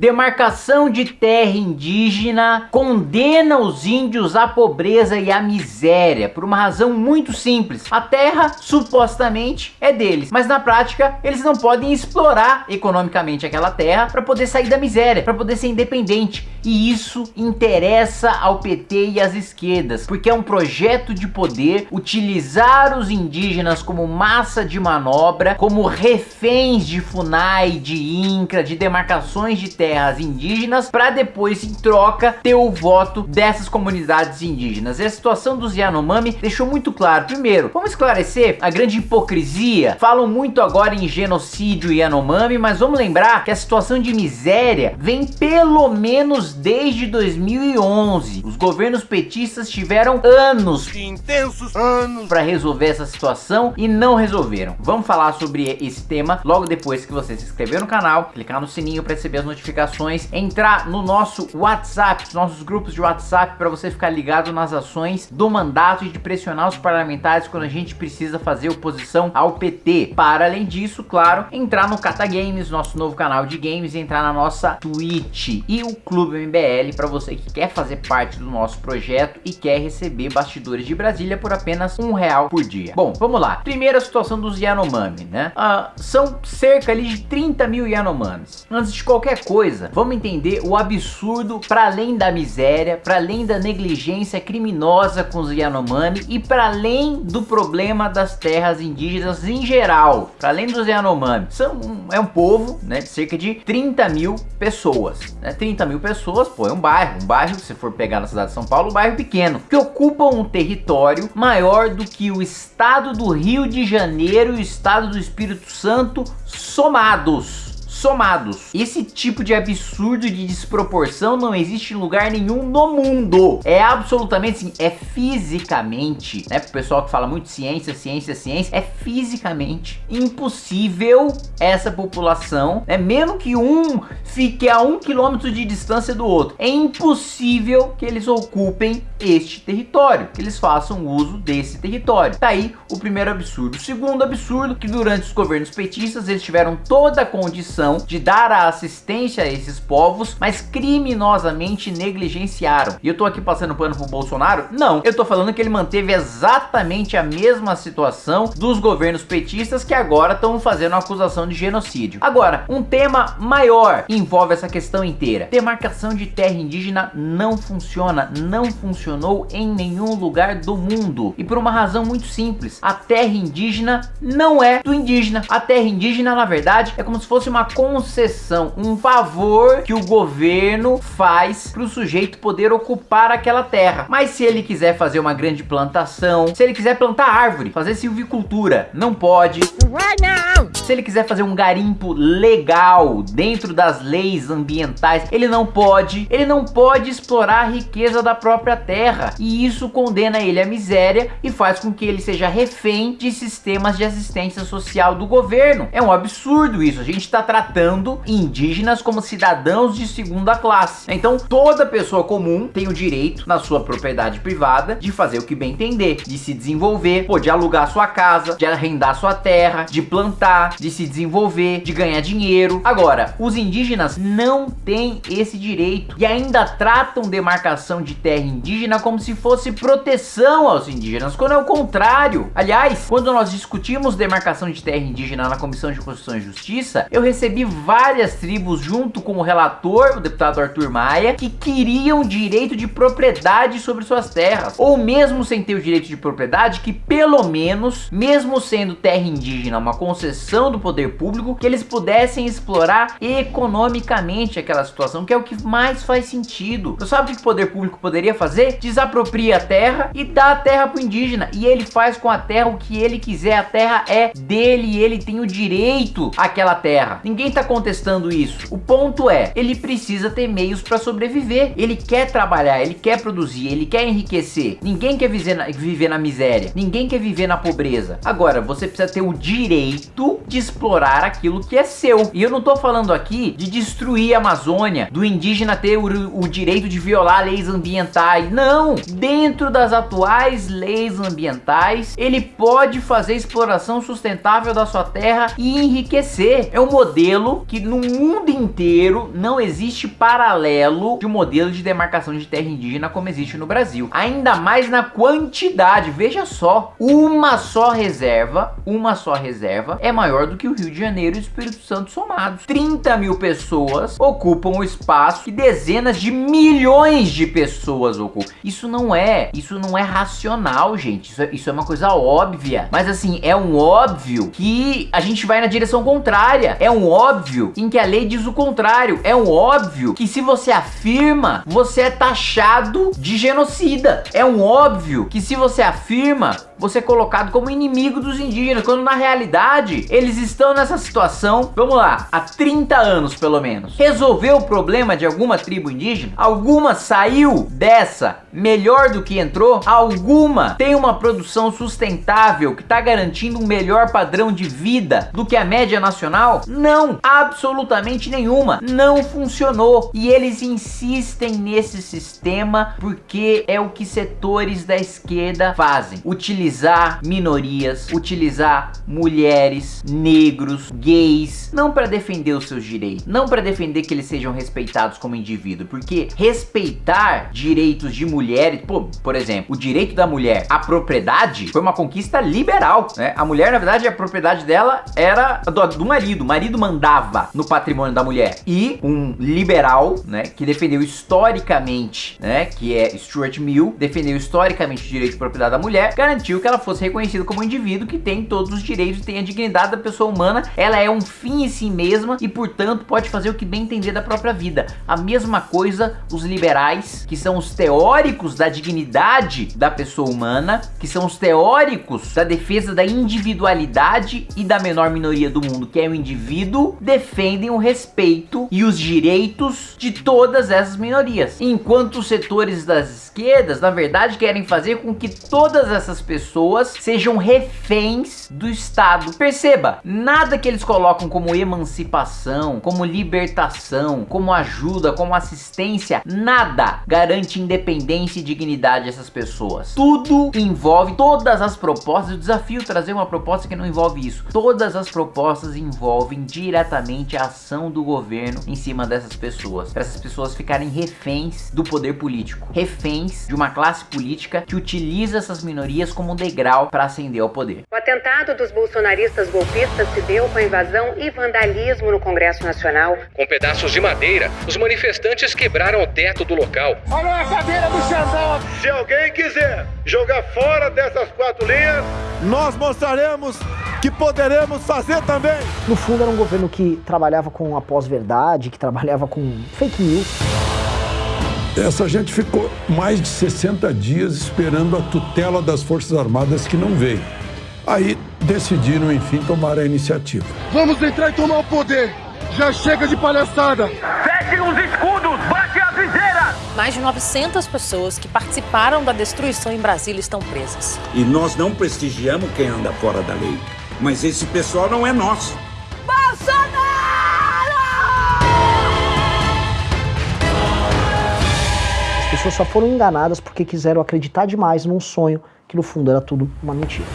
Demarcação de terra indígena condena os índios à pobreza e à miséria por uma razão muito simples. A terra supostamente é deles, mas na prática eles não podem explorar economicamente aquela terra para poder sair da miséria, para poder ser independente. E isso interessa ao PT e às esquerdas, porque é um projeto de poder utilizar os indígenas como massa de manobra, como reféns de FUNAI, de INCRA, de demarcações de terra terras indígenas para depois em troca ter o voto dessas comunidades indígenas. E a situação dos Yanomami deixou muito claro. Primeiro, vamos esclarecer a grande hipocrisia. Falam muito agora em genocídio Yanomami, mas vamos lembrar que a situação de miséria vem pelo menos desde 2011. Os governos petistas tiveram anos, intensos anos, para resolver essa situação e não resolveram. Vamos falar sobre esse tema logo depois que você se inscrever no canal, clicar no sininho para receber as notificações notificações, entrar no nosso WhatsApp, nos nossos grupos de WhatsApp para você ficar ligado nas ações do mandato e de pressionar os parlamentares quando a gente precisa fazer oposição ao PT. Para além disso, claro, entrar no Cata Games, nosso novo canal de games, entrar na nossa Twitch e o Clube MBL para você que quer fazer parte do nosso projeto e quer receber bastidores de Brasília por apenas um real por dia. Bom, vamos lá. Primeira situação dos Yanomami, né? Uh, são cerca ali de 30 mil Yanomamis. Antes de qualquer coisa, coisa, vamos entender o absurdo para além da miséria, para além da negligência criminosa com os Yanomami e para além do problema das terras indígenas em geral, para além dos Yanomami. São, é um povo né, de cerca de 30 mil pessoas. Né? 30 mil pessoas, pô, é um bairro. Um bairro, se for pegar na cidade de São Paulo, um bairro pequeno, que ocupa um território maior do que o estado do Rio de Janeiro e o estado do Espírito Santo somados somados. Esse tipo de absurdo de desproporção não existe em lugar nenhum no mundo. É absolutamente assim, é fisicamente, né? Pro pessoal que fala muito ciência, ciência, ciência, é fisicamente impossível essa população, né? Mesmo que um fique a um quilômetro de distância do outro, é impossível que eles ocupem este território, que eles façam uso desse território. Tá aí o primeiro absurdo. O segundo absurdo, que durante os governos petistas eles tiveram toda a condição de dar a assistência a esses povos, mas criminosamente negligenciaram. E eu tô aqui passando pano pro Bolsonaro? Não, eu tô falando que ele manteve exatamente a mesma situação dos governos petistas que agora estão fazendo acusação de genocídio. Agora, um tema maior envolve essa questão inteira. Demarcação de terra indígena não funciona, não funcionou em nenhum lugar do mundo. E por uma razão muito simples, a terra indígena não é do indígena. A terra indígena, na verdade, é como se fosse uma concessão, um favor que o governo faz para o sujeito poder ocupar aquela terra. Mas se ele quiser fazer uma grande plantação, se ele quiser plantar árvore, fazer silvicultura, não pode. Não. Se ele quiser fazer um garimpo legal dentro das leis ambientais, ele não pode. Ele não pode explorar a riqueza da própria terra. E isso condena ele à miséria e faz com que ele seja refém de sistemas de assistência social do governo. É um absurdo isso. A gente está tratando indígenas como cidadãos de segunda classe. Então toda pessoa comum tem o direito na sua propriedade privada de fazer o que bem entender, de se desenvolver, pô, de alugar sua casa, de arrendar sua terra, de plantar, de se desenvolver, de ganhar dinheiro. Agora, os indígenas não têm esse direito e ainda tratam demarcação de terra indígena como se fosse proteção aos indígenas, quando é o contrário. Aliás, quando nós discutimos demarcação de terra indígena na Comissão de Constituição e Justiça, eu recebi várias tribos junto com o relator, o deputado Arthur Maia, que queriam direito de propriedade sobre suas terras, ou mesmo sem ter o direito de propriedade, que pelo menos, mesmo sendo terra indígena, uma concessão do poder público, que eles pudessem explorar economicamente aquela situação, que é o que mais faz sentido. Você sabe o que o poder público poderia fazer? Desapropria a terra e dá a terra pro indígena, e ele faz com a terra o que ele quiser, a terra é dele e ele tem o direito àquela terra. Ninguém tá contestando isso. O ponto é, ele precisa ter meios para sobreviver. Ele quer trabalhar, ele quer produzir, ele quer enriquecer. Ninguém quer viver na, viver na miséria. Ninguém quer viver na pobreza. Agora, você precisa ter o direito de explorar aquilo que é seu. E eu não tô falando aqui de destruir a Amazônia, do indígena ter o, o direito de violar leis ambientais. Não! Dentro das atuais leis ambientais, ele pode fazer exploração sustentável da sua terra e enriquecer. É um modelo que no mundo inteiro não existe paralelo de um modelo de demarcação de terra indígena como existe no Brasil. Ainda mais na quantidade, veja só, uma só reserva, uma só reserva é maior do que o Rio de Janeiro e o Espírito Santo somados. 30 mil pessoas ocupam o espaço que dezenas de milhões de pessoas ocupam. Isso não é, isso não é racional, gente. Isso é, isso é uma coisa óbvia. Mas assim, é um óbvio que a gente vai na direção contrária. É um óbvio em que a lei diz o contrário. É um óbvio que se você afirma, você é taxado de genocida. É um óbvio que se você afirma, você é colocado como inimigo dos indígenas, quando na realidade eles estão nessa situação, vamos lá, há 30 anos pelo menos. Resolveu o problema de alguma tribo indígena? Alguma saiu dessa melhor do que entrou? Alguma tem uma produção sustentável que está garantindo um melhor padrão de vida do que a média nacional? Não, absolutamente nenhuma. Não funcionou. E eles insistem nesse sistema porque é o que setores da esquerda fazem. Utilizar minorias, utilizar mulheres, negros, gays, não para defender os seus direitos, não para defender que eles sejam respeitados como indivíduo, porque respeitar direitos de mulheres, por exemplo, o direito da mulher à propriedade foi uma conquista liberal, né? A mulher, na verdade, a propriedade dela era do, do marido, o marido mandava no patrimônio da mulher. E um liberal, né, que defendeu historicamente, né, que é Stuart Mill, defendeu historicamente o direito de propriedade da mulher, garantiu que ela fosse reconhecida como um indivíduo que tem todos os direitos, tem a dignidade da pessoa humana, ela é um fim em si mesma e, portanto, pode fazer o que bem entender da própria vida. A mesma coisa os liberais, que são os teóricos da dignidade da pessoa humana, que são os teóricos da defesa da individualidade e da menor minoria do mundo, que é o indivíduo, defendem o respeito e os direitos de todas essas minorias. Enquanto os setores das esquerdas, na verdade, querem fazer com que todas essas pessoas sejam reféns do Estado. Perceba, nada que eles colocam como emancipação, como libertação, como ajuda, como assistência, nada garante independência e dignidade dessas pessoas. Tudo envolve todas as propostas, o desafio trazer uma proposta que não envolve isso. Todas as propostas envolvem diretamente a ação do governo em cima dessas pessoas, para essas pessoas ficarem reféns do poder político, reféns de uma classe política que utiliza essas minorias como degrau para ascender ao poder. O atentado dos bolsonaristas golpistas se deu com a invasão e vandalismo no Congresso Nacional. Com pedaços de madeira, os manifestantes quebraram o teto do local. Olha a cadeira do Xandão! Se alguém quiser jogar fora dessas quatro linhas, nós mostraremos que poderemos fazer também. No fundo era um governo que trabalhava com a pós-verdade, que trabalhava com fake news. Essa gente ficou mais de 60 dias esperando a tutela das Forças Armadas que não veio. Aí decidiram, enfim, tomar a iniciativa. Vamos entrar e tomar o poder! Já chega de palhaçada! Fechem os escudos! Bate a viseira! Mais de 900 pessoas que participaram da destruição em Brasília estão presas. E nós não prestigiamos quem anda fora da lei. Mas esse pessoal não é nosso. Pessoas só foram enganadas porque quiseram acreditar demais num sonho que no fundo era tudo uma mentira.